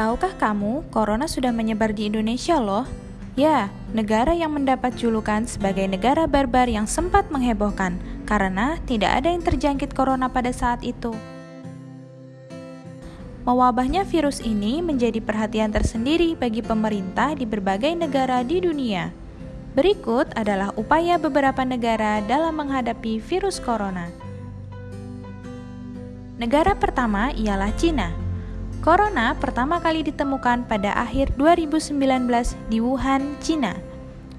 Tahukah kamu, corona sudah menyebar di Indonesia loh? Ya, negara yang mendapat julukan sebagai negara barbar yang sempat menghebohkan karena tidak ada yang terjangkit corona pada saat itu. Mewabahnya virus ini menjadi perhatian tersendiri bagi pemerintah di berbagai negara di dunia. Berikut adalah upaya beberapa negara dalam menghadapi virus corona. Negara pertama ialah Cina. Corona pertama kali ditemukan pada akhir 2019 di Wuhan, Cina.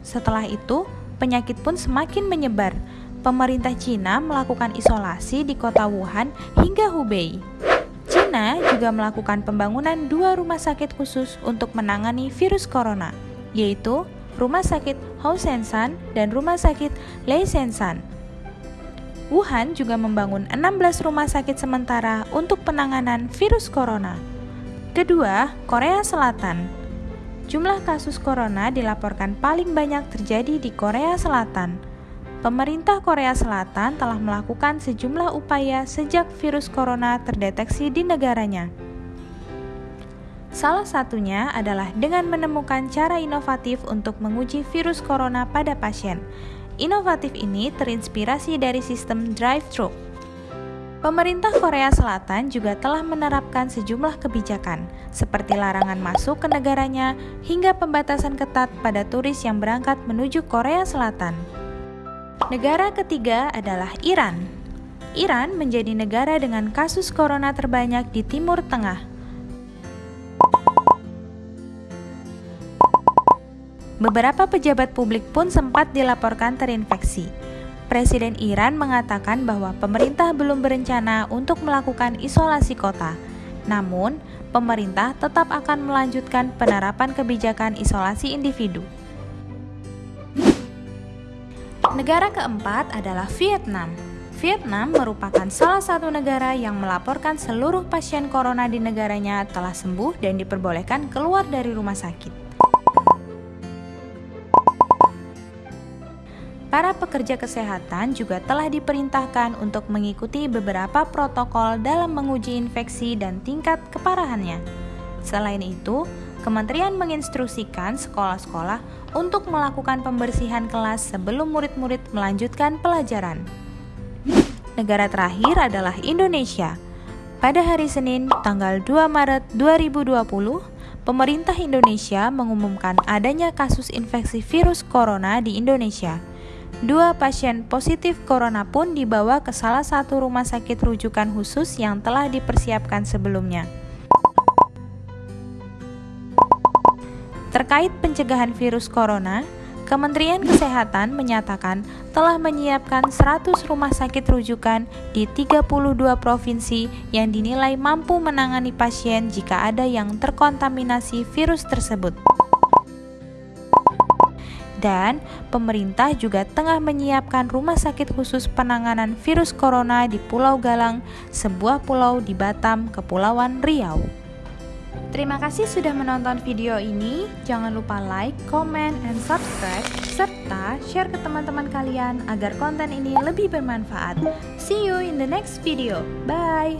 Setelah itu, penyakit pun semakin menyebar. Pemerintah Cina melakukan isolasi di kota Wuhan hingga Hubei. Cina juga melakukan pembangunan dua rumah sakit khusus untuk menangani virus corona, yaitu Rumah Sakit Housensan dan Rumah Sakit Leisensan. Wuhan juga membangun 16 rumah sakit sementara untuk penanganan virus corona. Kedua, Korea Selatan. Jumlah kasus corona dilaporkan paling banyak terjadi di Korea Selatan. Pemerintah Korea Selatan telah melakukan sejumlah upaya sejak virus corona terdeteksi di negaranya. Salah satunya adalah dengan menemukan cara inovatif untuk menguji virus corona pada pasien. Inovatif ini terinspirasi dari sistem drive-thru Pemerintah Korea Selatan juga telah menerapkan sejumlah kebijakan, seperti larangan masuk ke negaranya hingga pembatasan ketat pada turis yang berangkat menuju Korea Selatan. Negara ketiga adalah Iran. Iran menjadi negara dengan kasus corona terbanyak di Timur Tengah. Beberapa pejabat publik pun sempat dilaporkan terinfeksi. Presiden Iran mengatakan bahwa pemerintah belum berencana untuk melakukan isolasi kota. Namun, pemerintah tetap akan melanjutkan penerapan kebijakan isolasi individu. Negara keempat adalah Vietnam. Vietnam merupakan salah satu negara yang melaporkan seluruh pasien corona di negaranya telah sembuh dan diperbolehkan keluar dari rumah sakit. Para pekerja kesehatan juga telah diperintahkan untuk mengikuti beberapa protokol dalam menguji infeksi dan tingkat keparahannya. Selain itu, Kementerian menginstruksikan sekolah-sekolah untuk melakukan pembersihan kelas sebelum murid-murid melanjutkan pelajaran. Negara terakhir adalah Indonesia. Pada hari Senin, tanggal 2 Maret 2020, pemerintah Indonesia mengumumkan adanya kasus infeksi virus corona di Indonesia. Dua pasien positif corona pun dibawa ke salah satu rumah sakit rujukan khusus yang telah dipersiapkan sebelumnya. Terkait pencegahan virus corona, Kementerian Kesehatan menyatakan telah menyiapkan 100 rumah sakit rujukan di 32 provinsi yang dinilai mampu menangani pasien jika ada yang terkontaminasi virus tersebut dan pemerintah juga tengah menyiapkan rumah sakit khusus penanganan virus corona di Pulau Galang, sebuah pulau di Batam, Kepulauan Riau. Terima kasih sudah menonton video ini. Jangan lupa like, comment, and subscribe, serta share ke teman-teman kalian agar konten ini lebih bermanfaat. See you in the next video. Bye!